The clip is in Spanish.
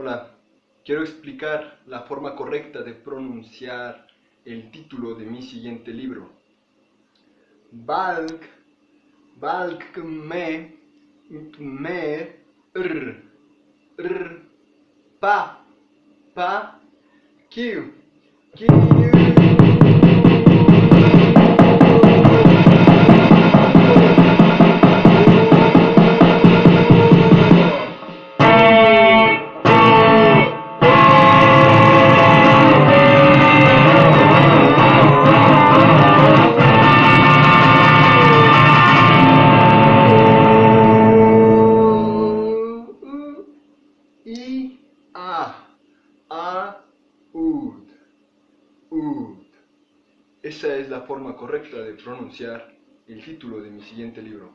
Hola, quiero explicar la forma correcta de pronunciar el título de mi siguiente libro. Balk, balk me, me, r, r, pa, pa, q, q. I, A, A, UD, UD. Esa es la forma correcta de pronunciar el título de mi siguiente libro.